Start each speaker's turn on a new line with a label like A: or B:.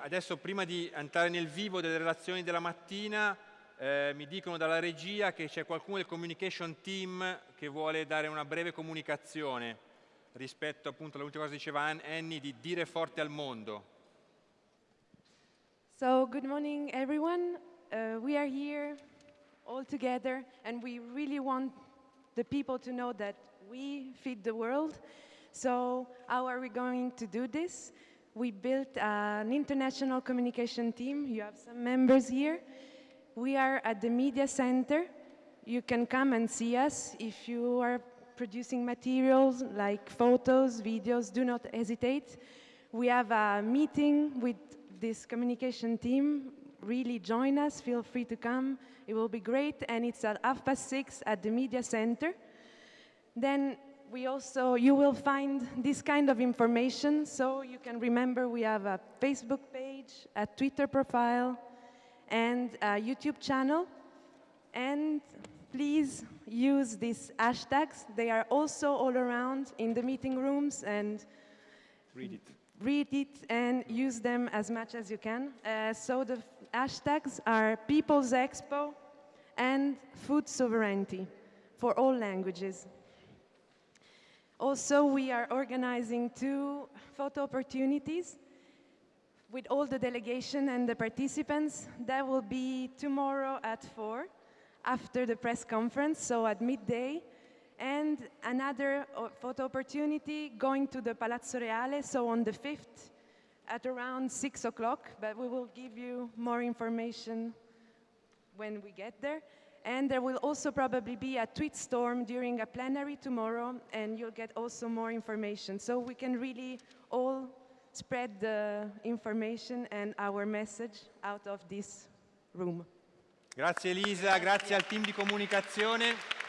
A: adesso prima di entrare nel vivo delle relazioni della mattina, eh, mi dicono dalla regia che c'è qualcuno del communication team che vuole dare una breve comunicazione rispetto appunto all'ultima cosa che diceva Annie di dire forte al mondo.
B: So, good morning everyone. Uh, we are here all together and we really want the people to know that we feed the world. So how are we going to do this? We built an international communication team. You have some members here. We are at the media center. You can come and see us. If you are producing materials like photos, videos, do not hesitate. We have a meeting with this communication team. Really join us, feel free to come. It will be great, and it's at half past six at the media center. Then we also, you will find this kind of information, so you can remember we have a Facebook page, a Twitter profile, and a YouTube channel. And please use these hashtags. They are also all around in the meeting rooms and
A: Read it.
B: read it and use them as much as you can. Uh, so the hashtags are People's Expo and Food Sovereignty for all languages. Also, we are organizing two photo opportunities with all the delegation and the participants. That will be tomorrow at 4 after the press conference, so at midday. And another uh, photo opportunity going to the Palazzo Reale, so on the 5th at around 6 o'clock, but we will give you more information when we get there. And there will also probably be a tweet storm during a plenary tomorrow, and you'll get also more information. So we can really all spread the information and our message out of this room.
A: Grazie Elisa, grazie al team di comunicazione.